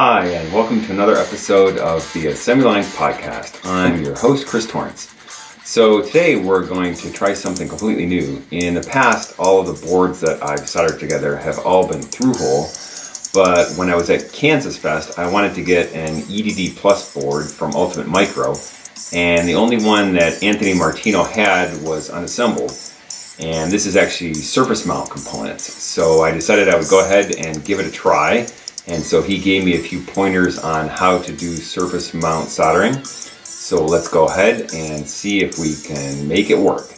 Hi, and welcome to another episode of the Assembly Lines podcast. I'm your host, Chris Torrance. So, today we're going to try something completely new. In the past, all of the boards that I've soldered together have all been through hole, but when I was at Kansas Fest, I wanted to get an EDD Plus board from Ultimate Micro, and the only one that Anthony Martino had was unassembled. And this is actually surface mount components. So I decided I would go ahead and give it a try and so he gave me a few pointers on how to do surface mount soldering. So let's go ahead and see if we can make it work.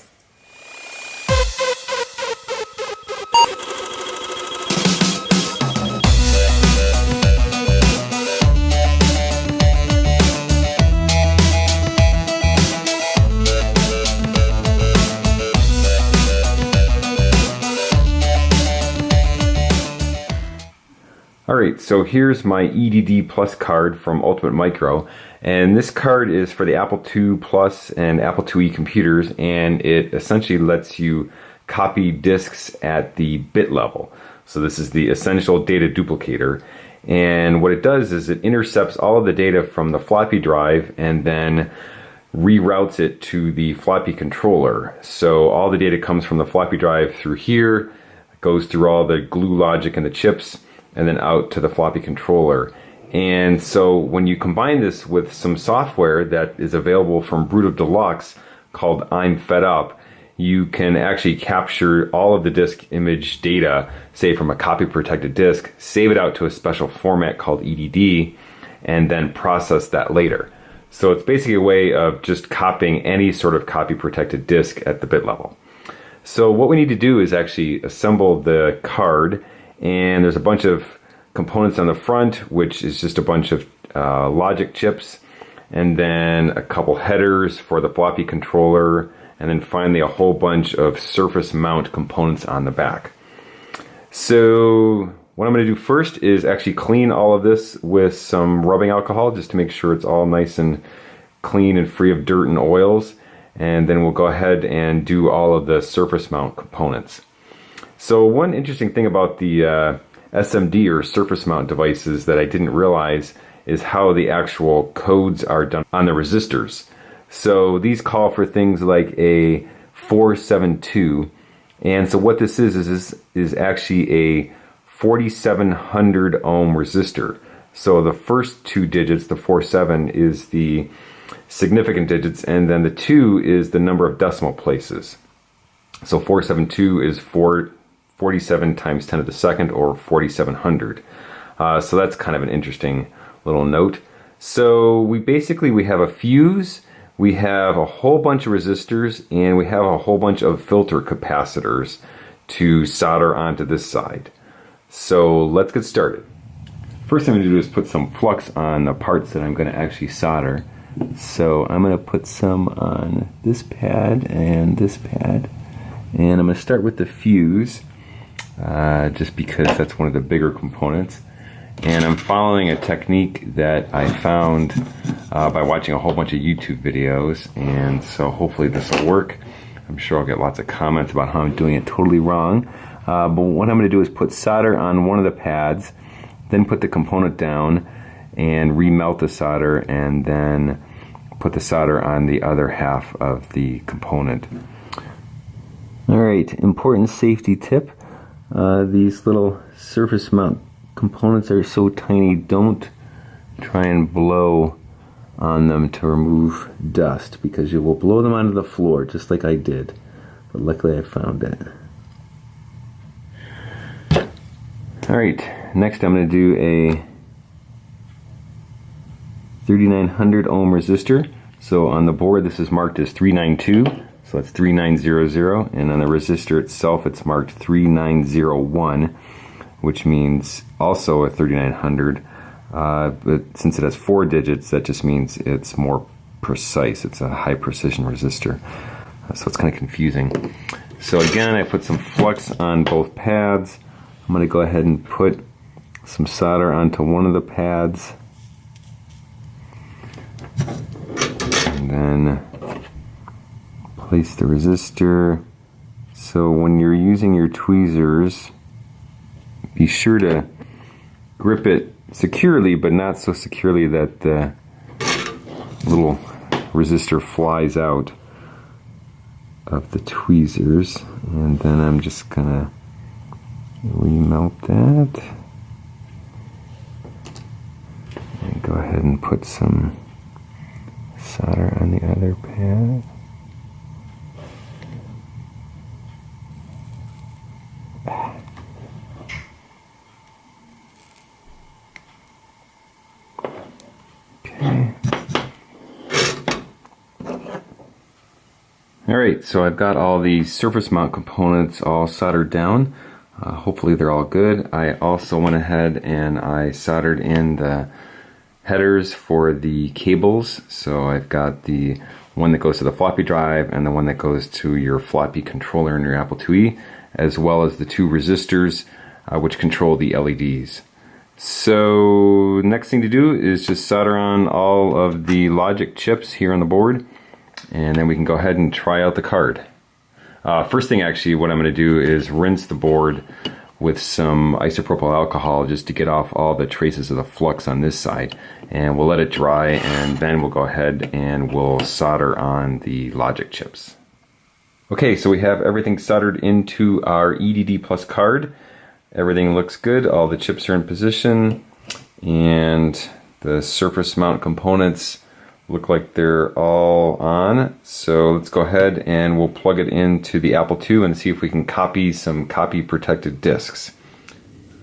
Alright, so here's my EDD Plus card from Ultimate Micro. And this card is for the Apple II Plus and Apple IIe computers, and it essentially lets you copy disks at the bit level. So this is the essential data duplicator. And what it does is it intercepts all of the data from the floppy drive and then reroutes it to the floppy controller. So all the data comes from the floppy drive through here, goes through all the glue logic and the chips, and then out to the floppy controller. And so when you combine this with some software that is available from Brutal Deluxe called I'm Fed Up, you can actually capture all of the disk image data, say from a copy protected disk, save it out to a special format called EDD, and then process that later. So it's basically a way of just copying any sort of copy protected disk at the bit level. So what we need to do is actually assemble the card and there's a bunch of components on the front, which is just a bunch of uh, logic chips, and then a couple headers for the floppy controller, and then finally a whole bunch of surface mount components on the back. So what I'm going to do first is actually clean all of this with some rubbing alcohol just to make sure it's all nice and clean and free of dirt and oils. And then we'll go ahead and do all of the surface mount components. So one interesting thing about the uh, SMD or surface mount devices that I didn't realize is how the actual codes are done on the resistors. So these call for things like a 472 and so what this is is is, is actually a 4700 ohm resistor. So the first two digits, the 47 is the significant digits and then the 2 is the number of decimal places. So 472 is 4 47 times 10 to the second or 4700. Uh, so that's kind of an interesting little note. So we basically we have a fuse, we have a whole bunch of resistors, and we have a whole bunch of filter capacitors to solder onto this side. So let's get started. First thing I'm going to do is put some flux on the parts that I'm going to actually solder. So I'm going to put some on this pad and this pad. And I'm going to start with the fuse uh, just because that's one of the bigger components. And I'm following a technique that I found uh, by watching a whole bunch of YouTube videos, and so hopefully this will work. I'm sure I'll get lots of comments about how I'm doing it totally wrong. Uh, but what I'm going to do is put solder on one of the pads, then put the component down and remelt the solder, and then put the solder on the other half of the component. All right, important safety tip. Uh, these little surface mount components are so tiny, don't try and blow on them to remove dust because you will blow them onto the floor just like I did. But luckily I found it. Alright, next I'm going to do a 3900 ohm resistor. So on the board this is marked as 392. So that's 3900 and on the resistor itself it's marked 3901 which means also a 3900 uh, but since it has four digits that just means it's more precise. It's a high precision resistor. Uh, so it's kind of confusing. So again I put some flux on both pads. I'm going to go ahead and put some solder onto one of the pads. And then place the resistor. So when you're using your tweezers, be sure to grip it securely, but not so securely that the little resistor flies out of the tweezers. And then I'm just gonna remelt that. And go ahead and put some solder on the other pad. Alright, so I've got all the surface mount components all soldered down. Uh, hopefully they're all good. I also went ahead and I soldered in the headers for the cables. So I've got the one that goes to the floppy drive and the one that goes to your floppy controller in your Apple IIe, as well as the two resistors uh, which control the LEDs. So next thing to do is just solder on all of the logic chips here on the board and then we can go ahead and try out the card. Uh, first thing actually what I'm going to do is rinse the board with some isopropyl alcohol just to get off all the traces of the flux on this side and we'll let it dry and then we'll go ahead and we'll solder on the logic chips. Okay so we have everything soldered into our EDD plus card Everything looks good. All the chips are in position and the surface mount components look like they're all on. So let's go ahead and we'll plug it into the Apple II and see if we can copy some copy protected discs.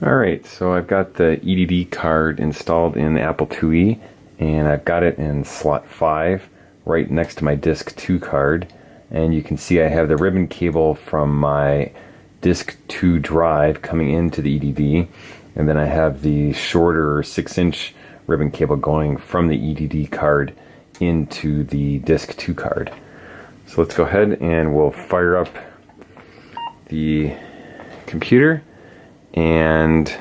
Alright, so I've got the EDD card installed in the Apple IIe and I've got it in slot 5 right next to my disk 2 card and you can see I have the ribbon cable from my disk 2 drive coming into the EDD and then I have the shorter 6 inch ribbon cable going from the EDD card into the disk 2 card. So let's go ahead and we'll fire up the computer and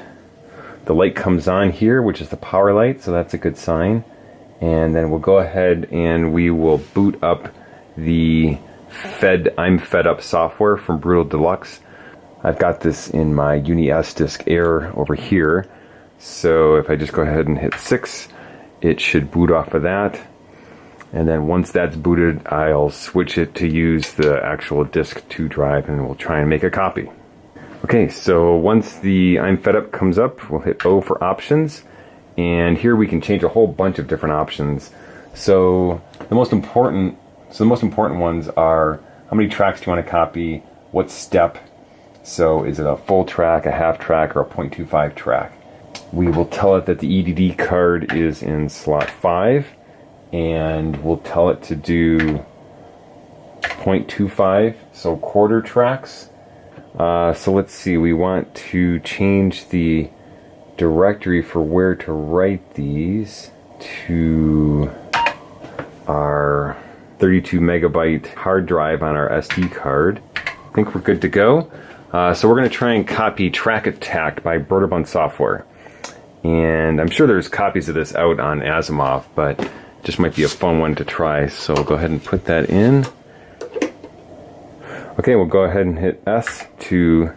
the light comes on here which is the power light so that's a good sign and then we'll go ahead and we will boot up the fed I'm fed up software from Brutal Deluxe I've got this in my Uni S Disk Air over here. So if I just go ahead and hit 6, it should boot off of that. And then once that's booted, I'll switch it to use the actual disk 2 drive and we'll try and make a copy. Okay, so once the I'm fed up comes up, we'll hit O for options. And here we can change a whole bunch of different options. So the most important, so the most important ones are how many tracks do you want to copy, what step, so is it a full track, a half track, or a 0.25 track? We will tell it that the EDD card is in slot 5 and we'll tell it to do 0.25, so quarter tracks. Uh, so let's see, we want to change the directory for where to write these to our 32 megabyte hard drive on our SD card. I think we're good to go. Uh, so we're going to try and copy Track Attack by Broderbund Software. And I'm sure there's copies of this out on Asimov, but just might be a fun one to try. So we'll go ahead and put that in. Okay, we'll go ahead and hit S to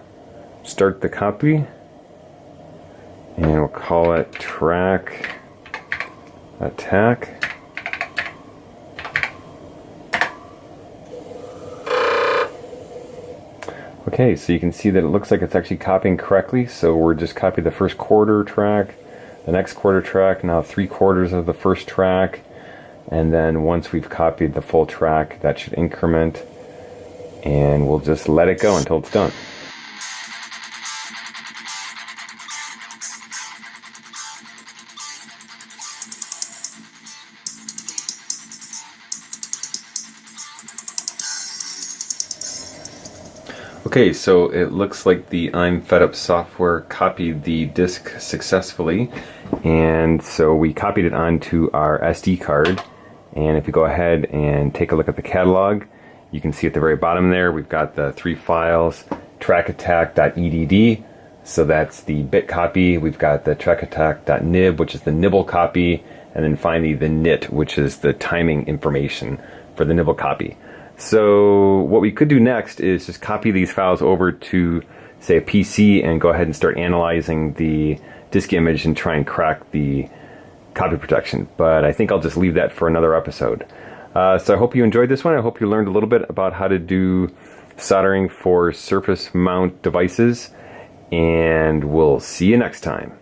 start the copy. And we'll call it Track Attack. Okay, so you can see that it looks like it's actually copying correctly. So we're just copying the first quarter track, the next quarter track, now three quarters of the first track. And then once we've copied the full track, that should increment. And we'll just let it go until it's done. Okay, so it looks like the I'm Fed Up software copied the disk successfully. And so we copied it onto our SD card. And if you go ahead and take a look at the catalog, you can see at the very bottom there, we've got the three files, trackattack.edd. So that's the bit copy. We've got the trackattack.nib, which is the nibble copy. And then finally the nit, which is the timing information for the nibble copy. So what we could do next is just copy these files over to say a PC and go ahead and start analyzing the disk image and try and crack the copy protection. But I think I'll just leave that for another episode. Uh, so I hope you enjoyed this one. I hope you learned a little bit about how to do soldering for surface mount devices. And we'll see you next time.